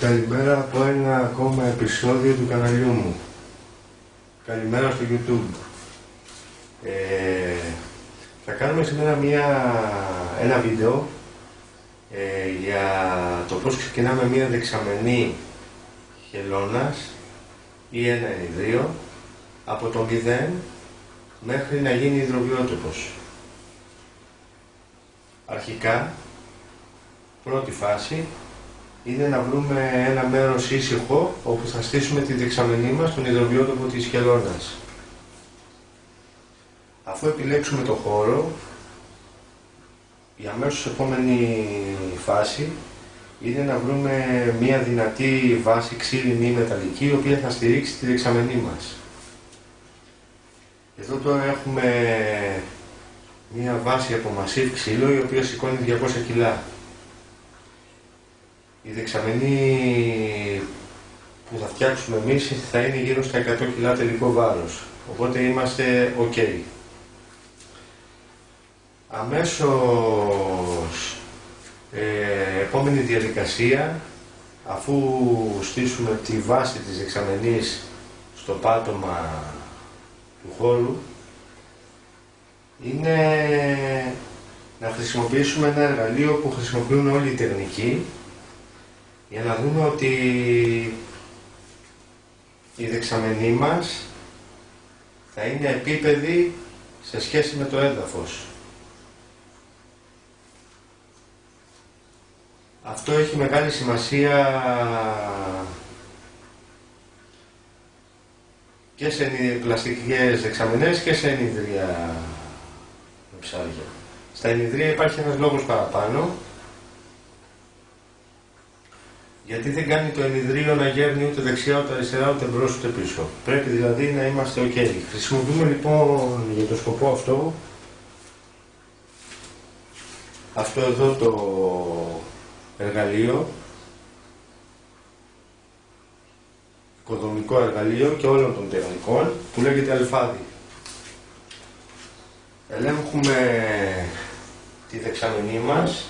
Καλημέρα από ένα ακόμα επεισόδιο του καναλιού μου. Καλημέρα στο YouTube. Ε, θα κάνουμε σήμερα μια, ένα βίντεο ε, για το πώς ξεκινάμε μια δεξαμενή χελώνας ή ένα ενιδρίο από το 0 μέχρι να γίνει υδροβιότοπος. Αρχικά, πρώτη φάση, είναι να βρούμε ένα μέρος ήσυχο όπου θα στήσουμε τη δεξαμενή μας στον υδροβιότοπο της χελώνας. Αφού επιλέξουμε το χώρο, η αμέσως επόμενη φάση είναι να βρούμε μια δυνατή βάση ξύλινη ή μεταλλική η οποία θα στηρίξει τη δεξαμενή μας. Εδώ τώρα έχουμε μια βάση από μασίβ ξύλο η οποία σηκώνει 200 κιλά. Η δεξαμενή που θα φτιάξουμε εμείς θα είναι γύρω στα 100 κιλά τελικό βάρος. Οπότε είμαστε ok. Αμέσως ε, επόμενη διαδικασία αφού στήσουμε τη βάση της δεξαμενής στο πάτωμα του χώρου είναι να χρησιμοποιήσουμε ένα εργαλείο που χρησιμοποιούν όλοι οι τεχνικοί για να δούμε ότι η δεξαμενή μας θα είναι επίπεδη σε σχέση με το έδαφος. Αυτό έχει μεγάλη σημασία και σε πλαστικές δεξαμενές και σε ενιδρία ψάρια. Στα ενιδρία υπάρχει ένας λόγος παραπάνω γιατί δεν κάνει το ενιδρίο να γέρνει ούτε δεξιά ούτε αριστερά ούτε μπρος ούτε πίσω. Πρέπει δηλαδή να είμαστε ok. Χρησιμοποιούμε λοιπόν για το σκοπό αυτό αυτό εδώ το εργαλείο οικοδομικό εργαλείο και όλων των τεχνικών που λέγεται αλφάδι. Ελέγχουμε τη δεξαμενή μας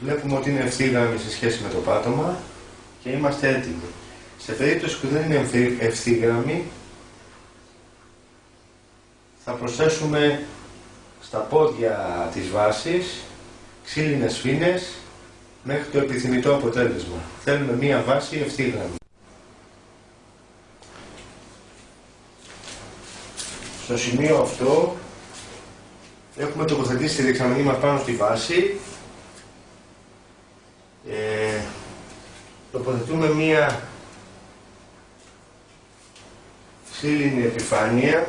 Βλέπουμε ότι είναι ευθύγραμμη σε σχέση με το πάτωμα και είμαστε έτοιμοι. Σε περίπτωση που δεν είναι ευθύγραμμη θα προσθέσουμε στα πόδια της βάσης ξύλινες φίνες μέχρι το επιθυμητό αποτέλεσμα. Θέλουμε μία βάση ευθύγραμμη. Στο σημείο αυτό έχουμε τοποθετήσει τη δεξαμενή μας πάνω στη βάση. Τοποθετούμε μία ξύλινη επιφάνεια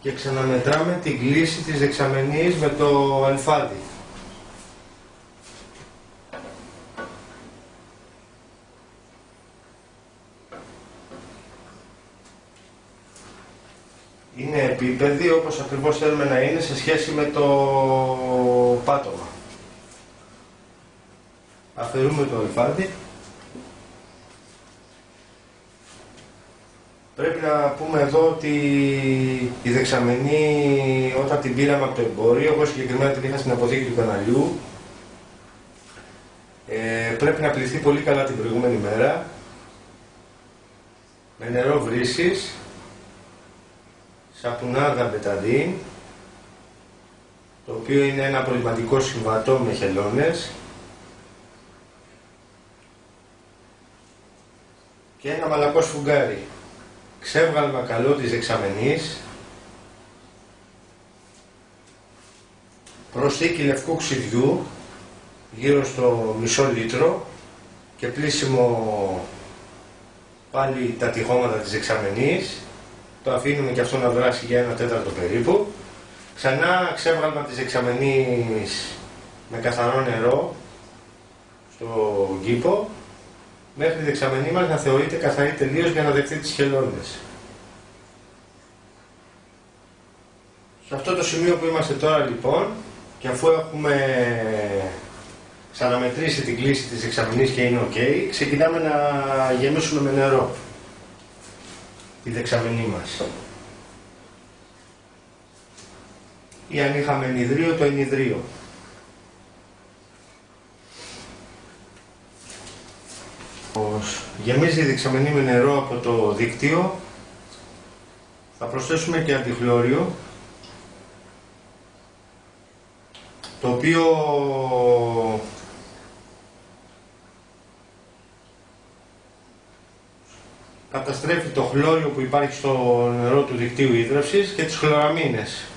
και ξαναμετράμε την κλίση της δεξαμενής με το αλφάδι. Είναι επίπεδη όπως ακριβώς θέλουμε να είναι σε σχέση με το πάτωμα. Αφαιρούμε το αλφάδι Πρέπει να πούμε εδώ ότι η δεξαμενή όταν την πήραμε από το εμπόριο, εγώ συγκεκριμένα την είχα στην αποθήκη του καναλιού, ε, πρέπει να πληθεί πολύ καλά την προηγούμενη μέρα, με νερό βρύσης, σαπουνάδα μπεταδίν, το οποίο είναι ένα απολυμματικό συμβατό με χελώνες, και ένα μαλακός σφουγγάρι ξέβγαλμα καλό της δεξαμενής, προσθήκη λευκού ξυδιού γύρω στο μισό λίτρο και πλήσιμο πάλι τα τυχώματα της δεξαμενής το αφήνουμε και αυτό να δράσει για ένα τέταρτο περίπου ξανά ξέβγαλμα της δεξαμενής με καθαρό νερό στο κήπο μέχρι η δεξαμενή μας να θεωρείται καθαρή τελείως για να δεχτεί τις χελώνες. Σε αυτό το σημείο που είμαστε τώρα λοιπόν και αφού έχουμε ξαναμετρήσει την κλίση της εξαμηνής και είναι ok, ξεκινάμε να γεμίσουμε με νερό. η δεξαμενή μας. Ή αν είχαμε ενιδρίο, το ενιδρίο. Γεμίζει η δεξαμενή με νερό από το δίκτυο. Θα προσθέσουμε και αντιχλώριο το οποίο καταστρέφει το χλώριο που υπάρχει στο νερό του δικτύου ίδρευσης και τις χλωραμίνες.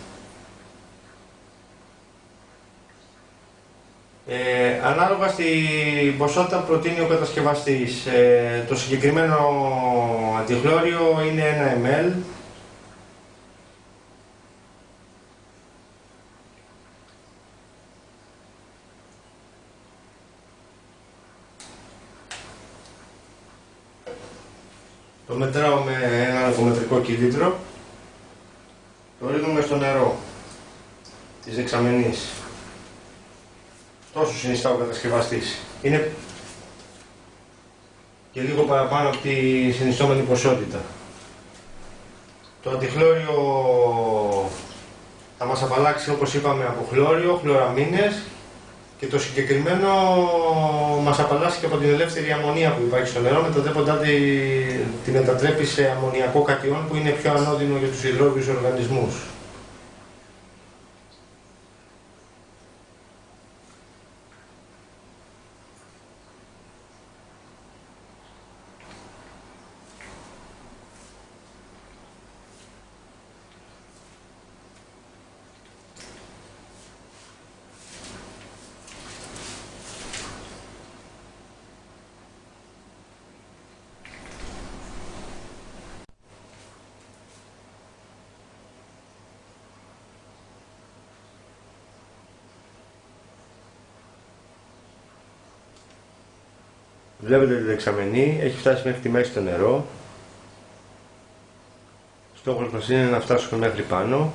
Ε, ανάλογα στην ποσότητα που προτείνει ο κατασκευαστής, ε, το συγκεκριμένο αντιχλώριο είναι 1 ml Το μετράω με ένα αλφομετρικό κυλίτρο. Το ρίχνουμε στο νερό της δεξαμενής. Τόσο συνιστά ο κατασκευαστής. Είναι και λίγο παραπάνω από τη συνιστόμενη ποσότητα. Το αντιχλώριο θα μας απαλλάξει όπως είπαμε από χλώριο, χλωραμίνες και το συγκεκριμένο μας απαλλάσσει και από την ελεύθερη αμμονία που υπάρχει στο νερό, μετατρέποντά τη, τη μετατρέπει σε αμμονιακό κατιόν που είναι πιο ανώδυνο για τους υδρόβιους οργανισμούς. Βλέπετε τη δεξαμενή, έχει φτάσει μέχρι τη μέση το νερό. Στόχος μας είναι να φτάσουμε μέχρι πάνω.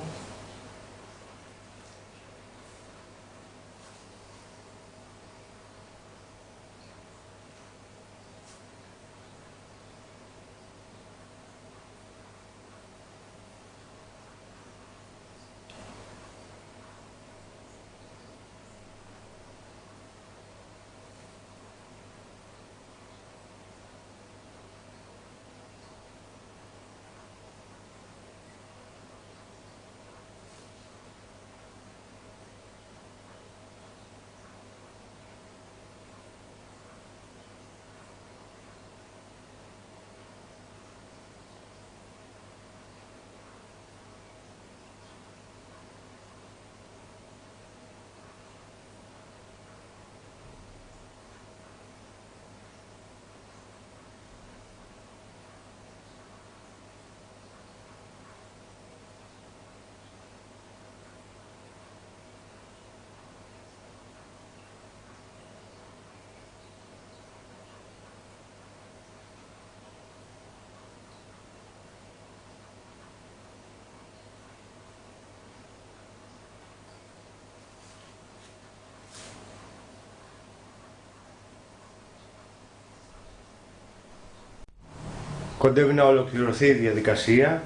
Κοντεύει να ολοκληρωθεί η διαδικασία.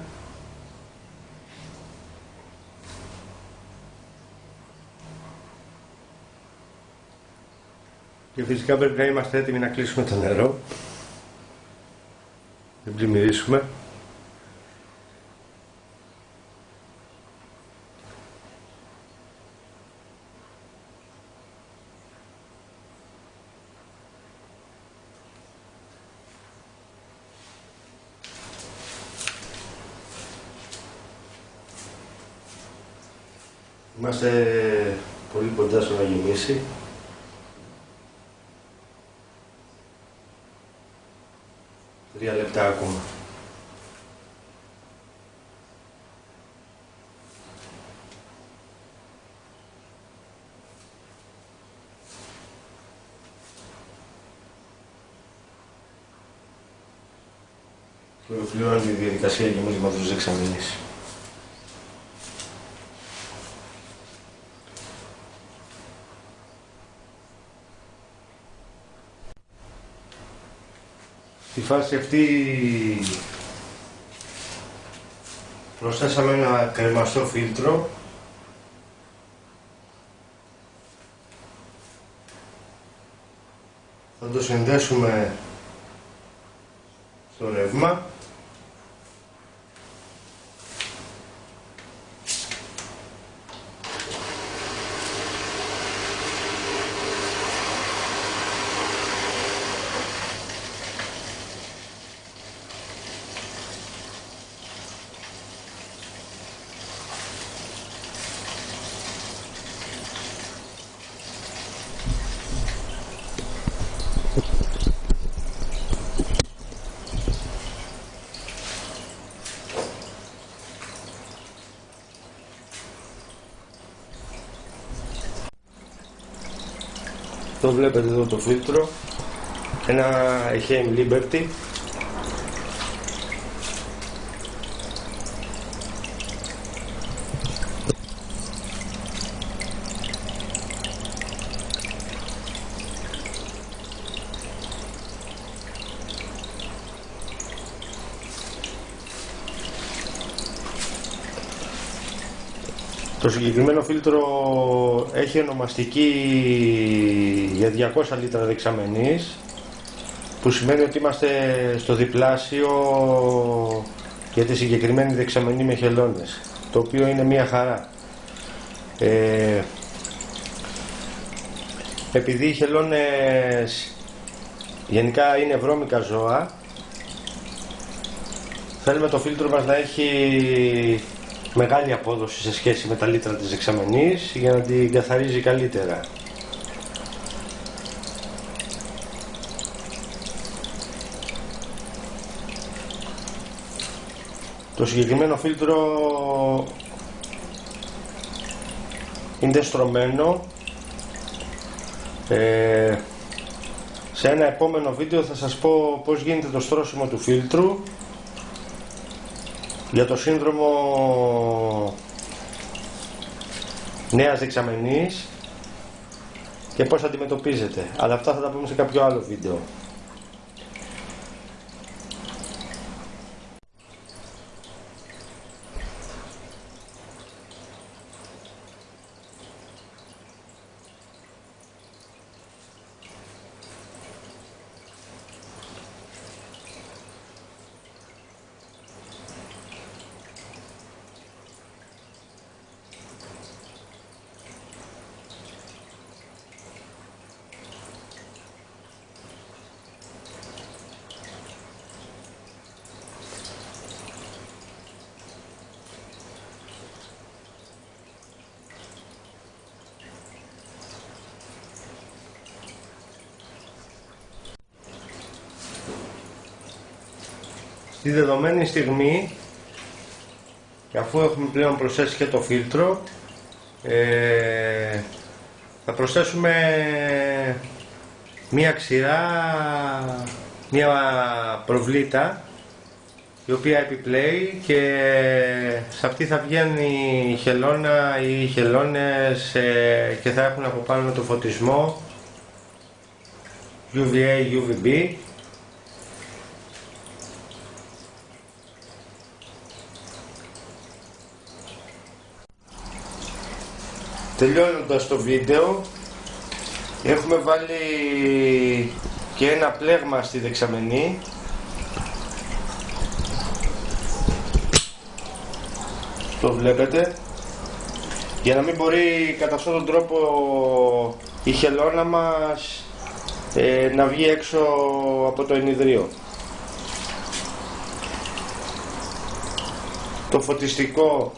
Και φυσικά πρέπει να είμαστε έτοιμοι να κλείσουμε το νερό. Δεν πλημμυρίσουμε. Είμαστε πολύ κοντά στο να γεμίσει. Τρία λεπτά ακόμα. Ολοκληρώνει η διαδικασία γεμίσματος της φάση αυτή Προσθέσαμε ένα κρεμαστό φίλτρο. Θα το συνδέσουμε στο ρεύμα Το βλέπετε εδώ το φίλτρο. Ένα Heim Liberty. Το συγκεκριμένο φίλτρο έχει ονομαστική για 200 λίτρα δεξαμενής που σημαίνει ότι είμαστε στο διπλάσιο για τη συγκεκριμένη δεξαμενή με χελώνες το οποίο είναι μια χαρά ε, επειδή οι χελώνες γενικά είναι βρώμικα ζώα θέλουμε το φίλτρο μας να έχει μεγάλη απόδοση σε σχέση με τα λίτρα της δεξαμενής για να την καθαρίζει καλύτερα. Το συγκεκριμένο φίλτρο είναι στρωμένο ε, σε ένα επόμενο βίντεο θα σας πω πώς γίνεται το στρώσιμο του φίλτρου για το σύνδρομο νέας δεξαμενής και πώς αντιμετωπίζεται. Αλλά αυτά θα τα πούμε σε κάποιο άλλο βίντεο. Στη δεδομένη στιγμή και αφού έχουμε πλέον προσθέσει και το φίλτρο ε, θα προσθέσουμε μία ξηρά, μία προβλήτα η οποία επιπλέει και σε αυτή θα βγαίνει η χελώνα ή οι χελώνες ε, και θα έχουν από πάνω το φωτισμό UVA, UVB Τελειώνοντας το βίντεο έχουμε βάλει και ένα πλέγμα στη δεξαμενή. Το βλέπετε. Για να μην μπορεί κατά αυτόν τον τρόπο η χελώνα μας ε, να βγει έξω από το ενιδρίο το φωτιστικό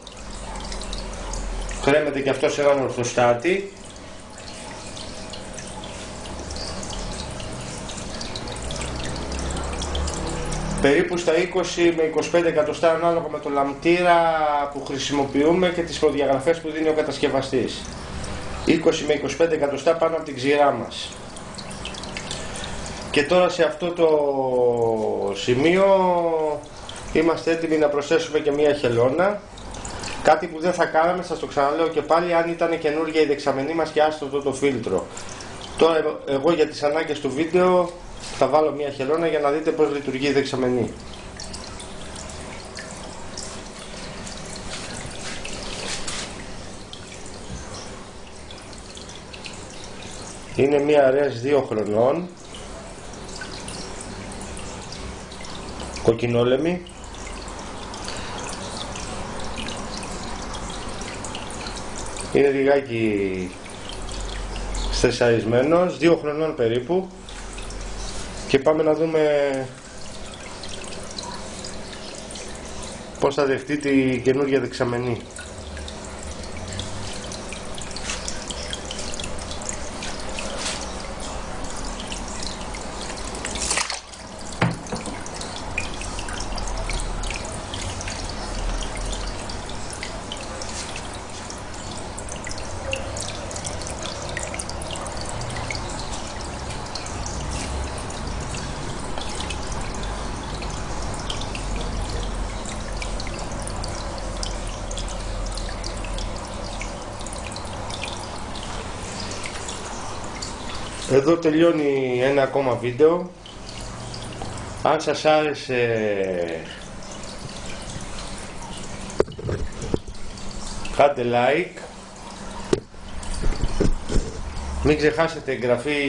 κρέμεται και αυτός σε έναν ορθοστάτη. Περίπου στα 20 με 25 εκατοστά ανάλογα με το λαμπτήρα που χρησιμοποιούμε και τις προδιαγραφές που δίνει ο κατασκευαστής. 20 με 25 εκατοστά πάνω από την ξηρά μας. Και τώρα σε αυτό το σημείο είμαστε έτοιμοι να προσθέσουμε και μία χελώνα Κάτι που δεν θα κάναμε, σας το ξαναλέω και πάλι, αν ήταν καινούργια η δεξαμενή μας και άστο το, το φίλτρο. Τώρα εγώ για τις ανάγκες του βίντεο θα βάλω μια χελώνα για να δείτε πώς λειτουργεί η δεξαμενή. Είναι μια αρέα 2 χρονών, κοκκινόλεμη, Είναι λιγάκι στεσαρισμένος, δύο χρονών περίπου. Και πάμε να δούμε πώς θα δεχτεί τη καινούργια δεξαμενή. Εδώ τελειώνει ένα ακόμα βίντεο. Αν σας άρεσε κάντε like μην ξεχάσετε εγγραφή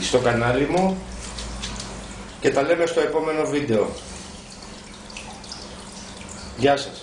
στο κανάλι μου και τα λέμε στο επόμενο βίντεο. Γεια σας.